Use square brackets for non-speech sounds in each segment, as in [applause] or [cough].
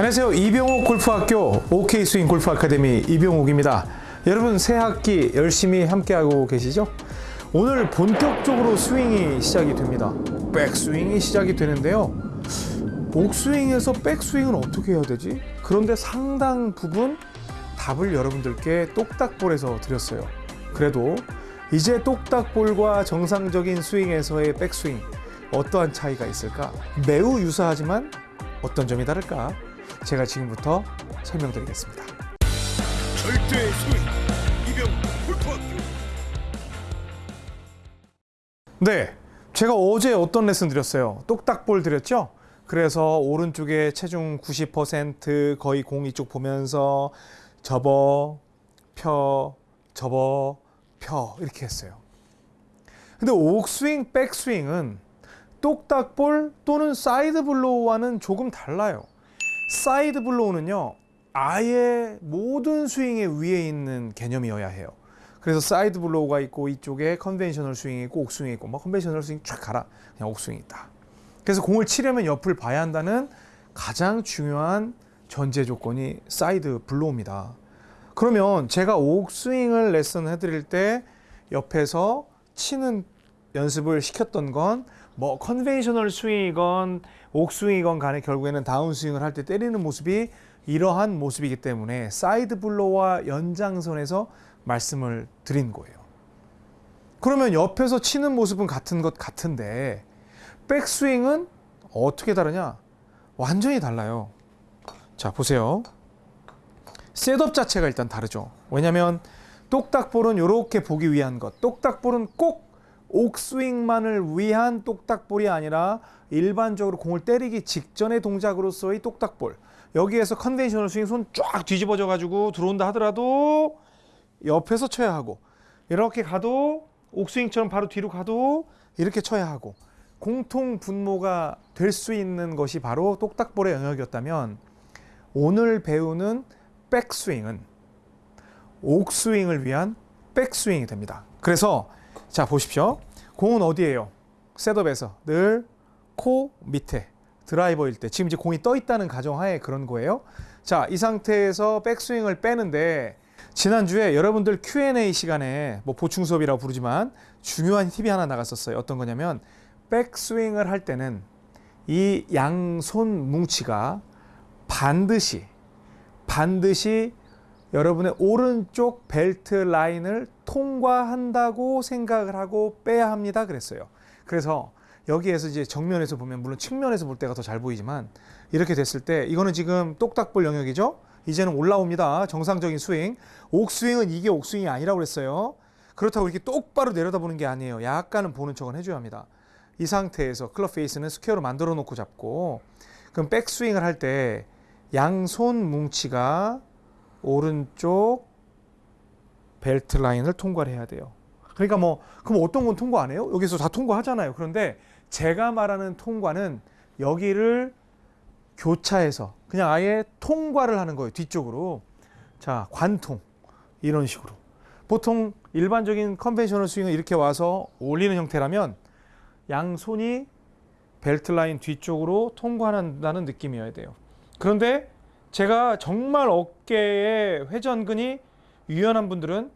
안녕하세요. 이병옥 골프학교 OK 스윙 골프 아카데미 이병옥입니다. 여러분 새 학기 열심히 함께하고 계시죠? 오늘 본격적으로 스윙이 시작이 됩니다. 백스윙이 시작이 되는데요. 옥스윙에서 백스윙은 어떻게 해야 되지? 그런데 상당 부분 답을 여러분들께 똑딱볼에서 드렸어요. 그래도 이제 똑딱볼과 정상적인 스윙에서의 백스윙 어떠한 차이가 있을까? 매우 유사하지만 어떤 점이 다를까? 제가 지금부터 설명드리겠습니다. 절대 이병 네, 제가 어제 어떤 레슨 드렸어요? 똑딱볼 드렸죠? 그래서 오른쪽에 체중 90% 거의 공 이쪽 보면서 접어, 펴, 접어, 펴 이렇게 했어요. 근데 옥스윙, 백스윙은 똑딱볼 또는 side blow와는 조금 달라요. side blow는요, 아예 모든 스윙의 위에 있는 개념이어야 해요. 그래서 side blow가 있고 이쪽에 conventional 스윙이 있고 옥스윙이 있고 뭐 conventional 스윙 쫙 가라 그냥 옥스윙이 있다. 그래서 공을 치려면 옆을 봐야 한다는 가장 중요한 전제 조건이 side blow입니다. 그러면 제가 옥스윙을 레슨 해드릴 때 옆에서 치는 연습을 시켰던 건 뭐 conventional 스윙이건 옥스윙이건 간에 결국에는 다운스윙을 할 때 때리는 모습이 이러한 모습이기 때문에 side blow와 연장선에서 말씀을 드린 거예요. 그러면 옆에서 치는 모습은 같은 것 같은데 백스윙은 어떻게 다르냐? 완전히 달라요. 자, 보세요. setup 자체가 일단 다르죠. 왜냐면 똑딱볼은 이렇게 보기 위한 것. 똑딱볼은 꼭 옥스윙만을 위한 똑딱볼이 아니라 일반적으로 공을 때리기 직전의 동작으로서의 똑딱볼. 여기에서 conventional 스윙 손 쫙 뒤집어져 가지고 들어온다 하더라도 옆에서 쳐야 하고 이렇게 가도 옥스윙처럼 바로 뒤로 가도 이렇게 쳐야 하고 공통 분모가 될 수 있는 것이 바로 똑딱볼의 영역이었다면 오늘 배우는 백스윙은 옥스윙을 위한 백스윙이 됩니다. 그래서 자 보십시오. 공은 어디에요? 셋업에서 늘 코 밑에 드라이버일 때 지금 이제 공이 떠 있다는 가정하에 그런 거예요. 자, 이 상태에서 백스윙을 빼는데 지난주에 여러분들 Q&A 시간에 뭐 보충 수업이라고 부르지만 중요한 팁이 하나 나갔었어요. 어떤 거냐면 백스윙을 할 때는 이 양손 뭉치가 반드시 반드시 여러분의 오른쪽 벨트 라인을 통과한다고 생각을 하고 빼야 합니다. 그랬어요. 그래서 여기에서 이제 정면에서 보면 물론 측면에서 볼 때가 더 잘 보이지만 이렇게 됐을 때 이거는 지금 똑딱볼 영역이죠. 이제는 올라옵니다. 정상적인 스윙. 옥스윙은 이게 옥스윙이 아니라고 그랬어요. 그렇다고 이렇게 똑바로 내려다보는 게 아니에요. 약간은 보는 척은 해줘야 합니다. 이 상태에서 클럽 페이스는 square로 만들어 놓고 잡고 그럼 백스윙을 할 때 양손 뭉치가 오른쪽 벨트 라인을 통과를 해야 돼요. 그러니까 뭐 그럼 어떤 건 통과 안 해요? 여기서 다 통과하잖아요. 그런데 제가 말하는 통과는 여기를 교차해서 그냥 아예 통과를 하는 거예요. 뒤쪽으로. 자, 관통. 이런 식으로. 보통 일반적인 conventional 스윙은 이렇게 와서 올리는 형태라면 양손이 벨트 라인 뒤쪽으로 통과한다는 느낌이어야 돼요. 그런데 제가 정말 어깨에 회전근이 유연한 분들은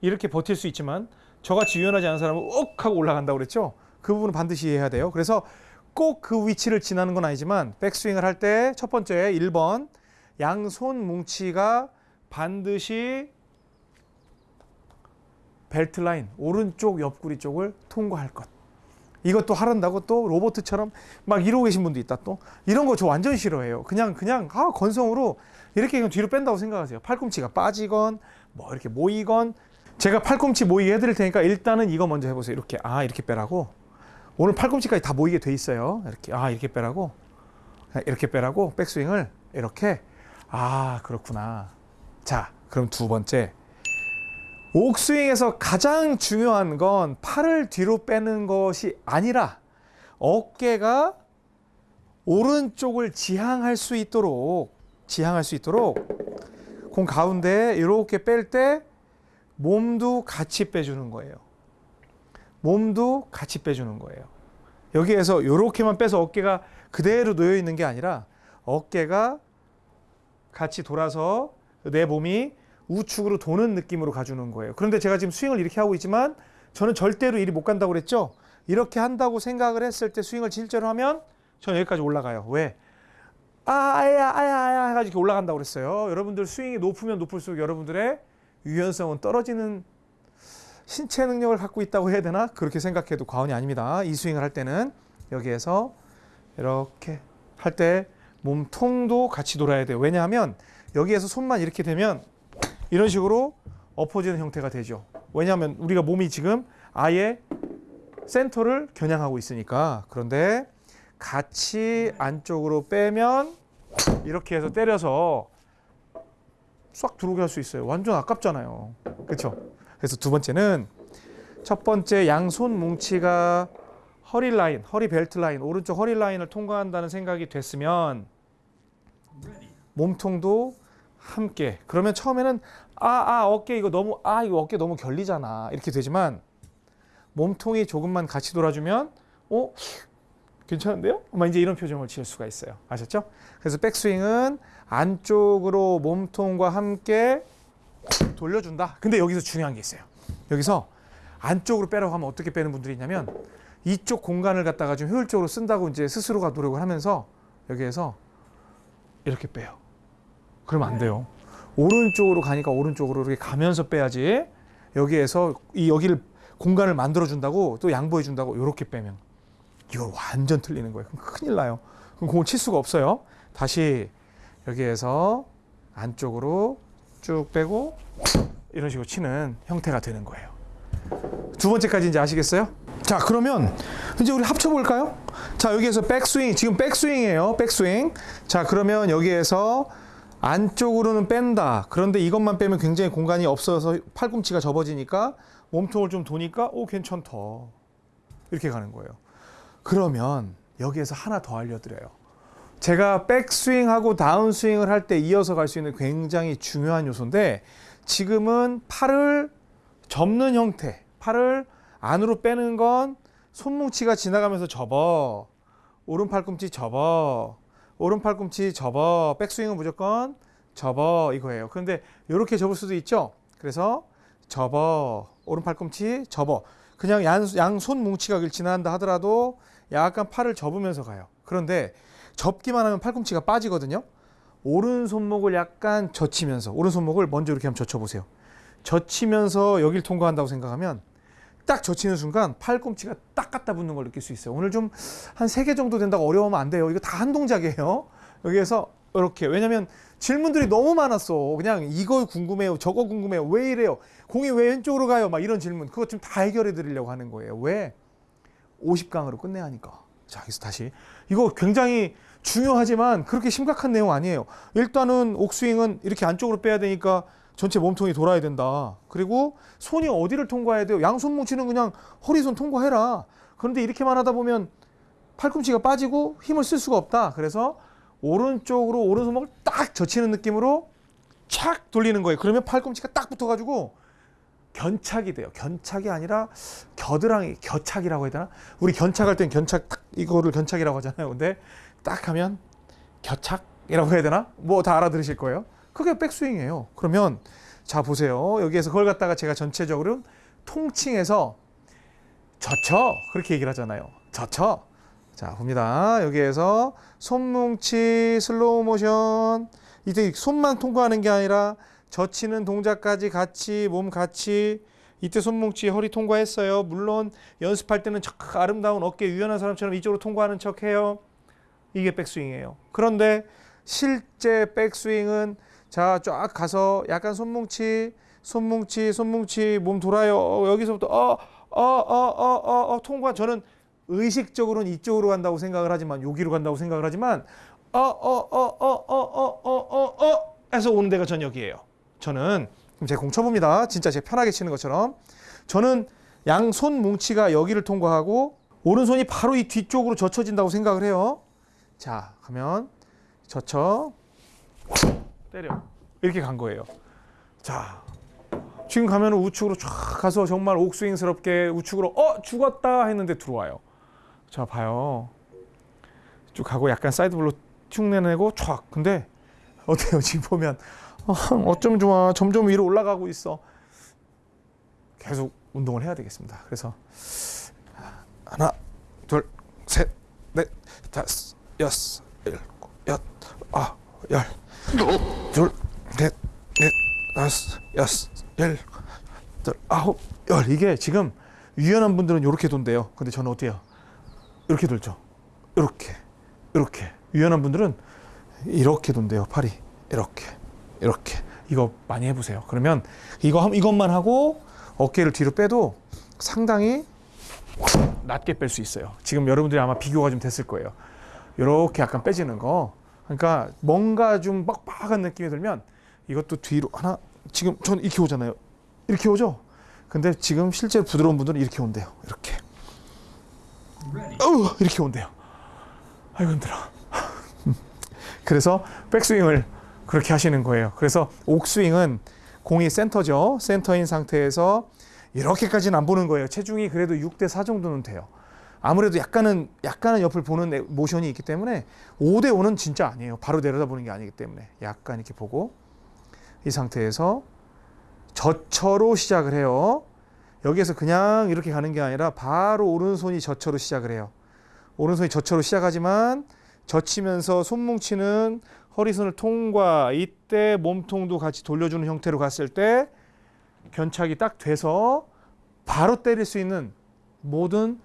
이렇게 버틸 수 있지만 저같이 유연하지 않은 사람은 욱 하고 올라간다고 그랬죠. 그 부분은 반드시 이해해야 돼요. 그래서 꼭 그 위치를 지나는 건 아니지만 백스윙을 할 때 첫 번째 1번 양손 뭉치가 반드시 벨트 라인 오른쪽 옆구리 쪽을 통과할 것. 이것도 하란다고 또 로버트처럼 막 이러고 계신 분도 있다 또 이런 거 저 완전 싫어해요. 그냥 그냥 아 건성으로 이렇게 그냥 뒤로 뺀다고 생각하세요. 팔꿈치가 빠지건 뭐 이렇게 모이건 제가 팔꿈치 모이게 해드릴 테니까 일단은 이거 먼저 해보세요. 이렇게 아 이렇게 빼라고 오늘 팔꿈치까지 다 모이게 돼 있어요. 이렇게 아 이렇게 빼라고 이렇게 빼라고 백스윙을 이렇게 아 그렇구나. 자 그럼 두 번째 옥스윙에서 가장 중요한 건 팔을 뒤로 빼는 것이 아니라 어깨가 오른쪽을 지향할 수 있도록 지향할 수 있도록 공 가운데 이렇게 뺄 때 몸도 같이 빼주는 거예요. 몸도 같이 빼주는 거예요. 여기에서 이렇게만 빼서 어깨가 그대로 놓여 있는 게 아니라 어깨가 같이 돌아서 내 몸이 우측으로 도는 느낌으로 가주는 거예요. 그런데 제가 지금 스윙을 이렇게 하고 있지만 저는 절대로 이리 못 간다고 그랬죠. 이렇게 한다고 생각을 했을 때 스윙을 실제로 하면 저는 여기까지 올라가요. 왜? 아, 아야, 아야, 아야 해가지고 이렇게 올라간다고 그랬어요. 여러분들 스윙이 높으면 높을수록 여러분들의 유연성은 떨어지는 신체 능력을 갖고 있다고 해야 되나? 그렇게 생각해도 과언이 아닙니다. 이 스윙을 할 때는 여기에서 이렇게 할 때 몸통도 같이 돌아야 돼요. 왜냐하면 여기에서 손만 이렇게 되면 이런 식으로 엎어지는 형태가 되죠. 왜냐하면 우리가 몸이 지금 아예 센터를 겨냥하고 있으니까. 그런데 같이 안쪽으로 빼면 이렇게 해서 때려서 싹 들어오게 할 수 있어요. 완전 아깝잖아요. 그렇죠? 그래서 두 번째는 첫 번째 양손 뭉치가 허리 라인, 허리 벨트 라인, 오른쪽 허리 라인을 통과한다는 생각이 됐으면 몸통도 함께. 그러면 처음에는 아, 아, 어깨 이거 너무 아, 이거 어깨 너무 결리잖아. 이렇게 되지만 몸통이 조금만 같이 돌아주면 어? 괜찮은데요? 막 이제 이런 표정을 지을 수가 있어요. 아셨죠? 그래서 백스윙은 안쪽으로 몸통과 함께 돌려준다. 근데 여기서 중요한 게 있어요. 여기서 안쪽으로 빼라고 하면 어떻게 빼는 분들이 있냐면 이쪽 공간을 갖다가 좀 효율적으로 쓴다고 이제 스스로가 노력을 하면서 여기에서 이렇게 빼요. 그러면 안 돼요. 오른쪽으로 가니까 오른쪽으로 이렇게 가면서 빼야지. 여기에서 이 여기를 공간을 만들어 준다고 또 양보해 준다고 이렇게 빼면 이거 완전 틀리는 거예요. 그럼 큰일 나요. 그럼 공을 칠 수가 없어요. 다시 여기에서 안쪽으로 쭉 빼고 이런 식으로 치는 형태가 되는 거예요. 두 번째까지 이제 아시겠어요? 자, 그러면 이제 우리 합쳐 볼까요? 자, 여기에서 백스윙, 지금 백스윙이에요. 백스윙. 자, 그러면 여기에서 안쪽으로는 뺀다. 그런데 이것만 빼면 굉장히 공간이 없어서 팔꿈치가 접어지니까 몸통을 좀 도니까 오 괜찮다. 이렇게 가는 거예요. 그러면 여기에서 하나 더 알려드려요. 제가 백스윙하고 다운스윙을 할 때 이어서 갈 수 있는 굉장히 중요한 요소인데 지금은 팔을 접는 형태, 팔을 안으로 빼는 건 손뭉치가 지나가면서 접어. 오른 팔꿈치 접어. 오른 팔 꿈치 접어. 백스윙은 무조건 접어 이거예요. 그런데 이렇게 접을 수도 있죠. 그래서 접어. 오른 팔 꿈치 접어. 그냥 양, 양손 뭉치가 길 지나간다 하더라도 약간 팔을 접으면서 가요. 그런데 접기만 하면 팔꿈치가 빠지거든요. 오른 손목을 약간 젖히면서 오른 손목을 먼저 이렇게 한번 젖혀보세요. 젖히면서 여길 통과한다고 생각하면 딱 젖히는 순간 팔꿈치가 딱 갖다 붙는 걸 느낄 수 있어요. 오늘 좀 한 세 개 정도 된다고 어려우면 안 돼요. 이거 다 한 동작이에요. 여기에서 이렇게 왜냐면 질문들이 너무 많았어. 그냥 이거 궁금해요. 저거 궁금해요. 왜 이래요? 공이 왜 왼쪽으로 가요? 막 이런 질문. 그것 좀 다 해결해 드리려고 하는 거예요. 왜? 50강으로 끝내야 하니까. 자, 여기서 다시. 이거 굉장히 중요하지만 그렇게 심각한 내용 아니에요. 일단은 옥스윙은 이렇게 안쪽으로 빼야 되니까 전체 몸통이 돌아야 된다. 그리고 손이 어디를 통과해야 돼요? 양손 뭉치는 그냥 허리손 통과해라. 그런데 이렇게만 하다 보면 팔꿈치가 빠지고 힘을 쓸 수가 없다. 그래서 오른쪽으로 오른손목을 딱 젖히는 느낌으로 착 돌리는 거예요. 그러면 팔꿈치가 딱 붙어가지고 견착이 돼요. 견착이 아니라 겨드랑이, 겨착이라고 해야 되나? 우리 견착할 땐 견착, 딱 이거를 견착이라고 하잖아요. 근데 딱 하면 겨착이라고 해야 되나? 뭐 다 알아들으실 거예요. 그게 백스윙이에요. 그러면 자 보세요. 여기에서 그걸 갖다가 제가 전체적으로 통칭해서 젖혀 그렇게 얘기를 하잖아요. 젖혀. 자 봅니다. 여기에서 손뭉치 슬로우 모션 이때 손만 통과하는 게 아니라 젖히는 동작까지 같이 몸 같이 이때 손뭉치 허리 통과했어요. 물론 연습할 때는 척 아름다운 어깨 유연한 사람처럼 이쪽으로 통과하는 척 해요. 이게 백스윙이에요. 그런데 실제 백스윙은 자 쫙 가서 약간 손뭉치 손뭉치 손뭉치 몸 돌아요. 어, 여기서부터 어 어 어 어 어 어 통과 저는 의식적으로는 이쪽으로 간다고 생각을 하지만 여기로 간다고 생각을 하지만 어 어 어 어 어 어 어 어 어 해서 오는 데가 전 여기예요. 저는 그럼 제가 공 쳐봅니다. 진짜 제 편하게 치는 것처럼 저는 양손 뭉치가 여기를 통과하고 오른손이 바로 이 뒤쪽으로 젖혀진다고 생각을 해요. 자, 가면 젖혀 때려 이렇게 간 거예요. 자, 지금 가면 우측으로 쫙 가서 정말 옥스윙스럽게 우측으로 어 죽었다 했는데 들어와요. 자, 봐요. 쭉 가고 약간 side blow 쭉 내내고 촥. 근데 어때요? [laughs] 지금 보면 어, 어쩜 좋아. 점점 위로 올라가고 있어. 계속 운동을 해야 되겠습니다. 그래서 하나, 둘, 셋, 넷, 다섯, 여섯, 일곱, 여덟, 아홉, 열, 둘, 넷, 넷, 다섯, 여섯, 열, 여덟, 아홉, 열. 이게 지금 유연한 분들은 이렇게 돈대요. 근데 저는 어때요? 이렇게 돌죠. 이렇게, 이렇게. 유연한 분들은 이렇게 돈대요. 팔이 이렇게, 이렇게. 이거 많이 해보세요. 그러면 이거 함- 이것만 하고 어깨를 뒤로 빼도 상당히 낮게 뺄 수 있어요. 지금 여러분들이 아마 비교가 좀 됐을 거예요. 이렇게 약간 빼지는 거. 그러니까 뭔가 좀 빡빡한 느낌이 들면 이것도 뒤로 하나 지금 전 이렇게 오잖아요. 이렇게 오죠. 근데 지금 실제로 부드러운 분들은 이렇게 온대요. 이렇게. 어우, 이렇게 온대요. 아이고 힘들어. [laughs] 그래서 백스윙을 그렇게 하시는 거예요. 그래서 옥스윙은 공이 센터죠. 센터인 상태에서 이렇게까지는 안 보는 거예요. 체중이 그래도 6대 4 정도는 돼요. 아무래도 약간은 약간은 옆을 보는 애- 모션이 있기 때문에 5대 5는 진짜 아니에요. 바로 내려다보는 게 아니기 때문에 약간 이렇게 보고 이 상태에서 저처로 시작을 해요. 여기에서 그냥 이렇게 가는 게 아니라 바로 오른손이 저처로 시작을 해요. 오른손이 저처로 시작하지만 젖히면서 손 뭉치는 허리선을 통과 이때 몸통도 같이 돌려주는 형태로 갔을 때 견착이 딱 돼서 바로 때릴 수 있는 모든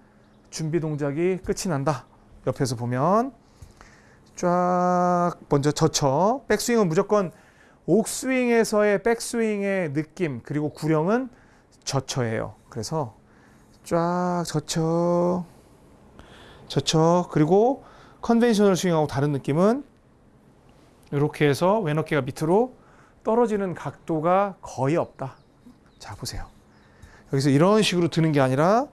준비 동작이 끝이 난다. 옆에서 보면 쫙 먼저 젖혀 백스윙은 무조건 옥스윙에서의 백스윙의 느낌 그리고 구령은 젖혀예요. 그래서 쫙 젖혀 젖혀 그리고 conventional 스윙하고 다른 느낌은 이렇게 해서 왼 어깨가 밑으로 떨어지는 각도가 거의 없다. 자 보세요. 여기서 이런 식으로 드는 게 아니라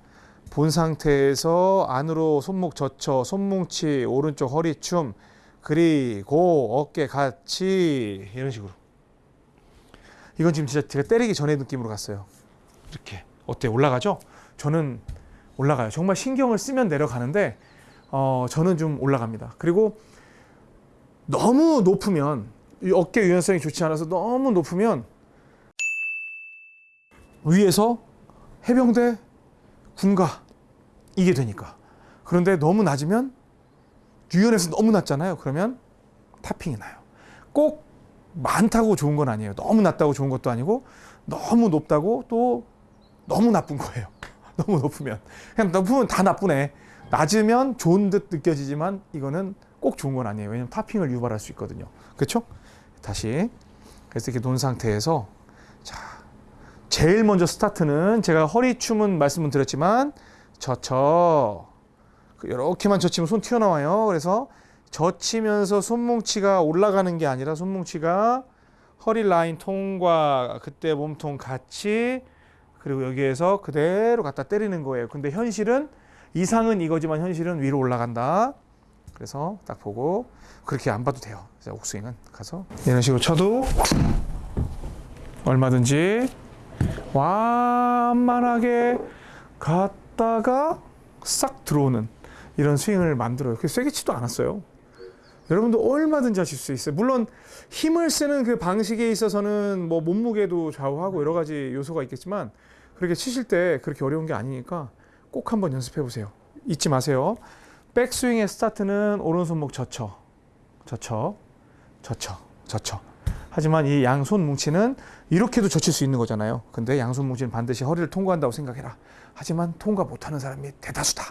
본 상태에서 안으로 손목 젖혀 손뭉치 오른쪽 허리춤 그리고 어깨 같이 이런 식으로 이건 지금 진짜 제가 때리기 전의 느낌으로 갔어요. 이렇게 어때 요 올라가죠? 저는 올라가요. 정말 신경을 쓰면 내려가는데 어, 저는 좀 올라갑니다. 그리고 너무 높으면 이 어깨 유연성이 좋지 않아서 너무 높으면 위에서 해병대 군가 이게 되니까 그런데 너무 낮으면 유연해서 너무 낮잖아요. 그러면 타핑이 나요. 꼭 많다고 좋은 건 아니에요. 너무 낮다고 좋은 것도 아니고 너무 높다고 또 너무 나쁜 거예요. [laughs] 너무 높으면 그냥 높으면 다 나쁘네. 낮으면 좋은 듯 느껴지지만 이거는 꼭 좋은 건 아니에요. 왜냐면 타핑을 유발할 수 있거든요. 그렇죠? 다시 그래서 이렇게 놓은 상태에서 자 제일 먼저 스타트는 제가 허리춤은 말씀을 드렸지만 젖혀 이렇게만 젖히면 손 튀어나와요. 그래서 젖히면서 손뭉치가 올라가는 게 아니라 손뭉치가 허리 라인 통과 그때 몸통 같이 그리고 여기에서 그대로 갖다 때리는 거예요. 근데 현실은 이상은 이거지만 현실은 위로 올라간다. 그래서 딱 보고 그렇게 안 봐도 돼요. 옥스윙은 가서 이런 식으로 쳐도 얼마든지 완만하게 갔다가 싹 들어오는 이런 스윙을 만들어요. 세게 치도 않았어요. 여러분도 얼마든지 하실 수 있어요. 물론 힘을 쓰는 그 방식에 있어서는 뭐 몸무게도 좌우하고 여러 가지 요소가 있겠지만 그렇게 치실 때 그렇게 어려운 게 아니니까 꼭 한번 연습해 보세요. 잊지 마세요. 백스윙의 스타트는 오른손목 젖혀, 젖혀, 젖혀, 젖혀. 하지만 이 양손 뭉치는 이렇게도 젖힐 수 있는 거잖아요. 근데 양손 뭉치는 반드시 허리를 통과한다고 생각해라. 하지만 통과 못하는 사람이 대다수다.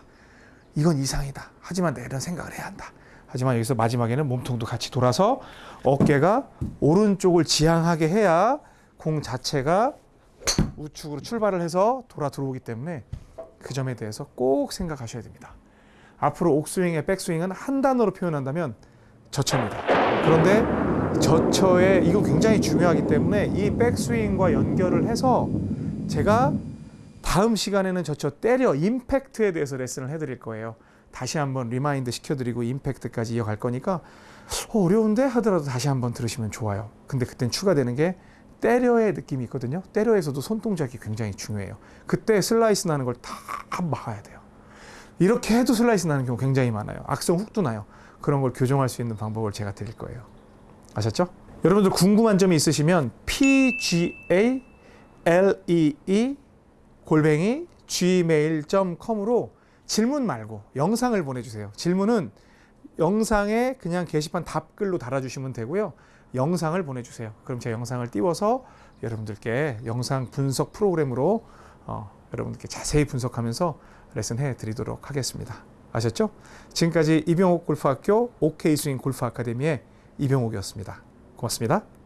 이건 이상이다. 하지만 내일은 생각을 해야 한다. 하지만 여기서 마지막에는 몸통도 같이 돌아서 어깨가 오른쪽을 지향하게 해야 공 자체가 우측으로 출발을 해서 돌아 들어오기 때문에 그 점에 대해서 꼭 생각하셔야 됩니다. 앞으로 옥스윙의 백스윙은 한 단어로 표현한다면 젖혀입니다. 그런데 젖혀에 이거 굉장히 중요하기 때문에 이 백스윙과 연결을 해서 제가 다음 시간에는 젖혀 때려 임팩트에 대해서 레슨을 해드릴 거예요. 다시 한번 remind 시켜드리고 임팩트까지 이어갈 거니까 어, 어려운데 하더라도 다시 한번 들으시면 좋아요. 근데 그땐 추가되는 게 때려의 느낌이 있거든요. 때려에서도 손동작이 굉장히 중요해요. 그때 슬라이스 나는 걸 다 막아야 돼요. 이렇게 해도 슬라이스 나는 경우 굉장히 많아요. 악성 훅도 나요. 그런 걸 교정할 수 있는 방법을 제가 드릴 거예요. 아셨죠? 여러분들 궁금한 점이 있으시면 pga lee E 골뱅이 gmail.com으로 질문 말고 영상을 보내주세요. 질문은 영상에 그냥 게시판 답글로 달아주시면 되고요. 영상을 보내주세요. 그럼 제가 영상을 띄워서 여러분들께 영상 분석 프로그램으로 어, 여러분들께 자세히 분석하면서 레슨 해 드리도록 하겠습니다. 아셨죠? 지금까지 이병옥 골프학교 OK 스윙 골프 아카데미의 이병옥이었습니다. 고맙습니다.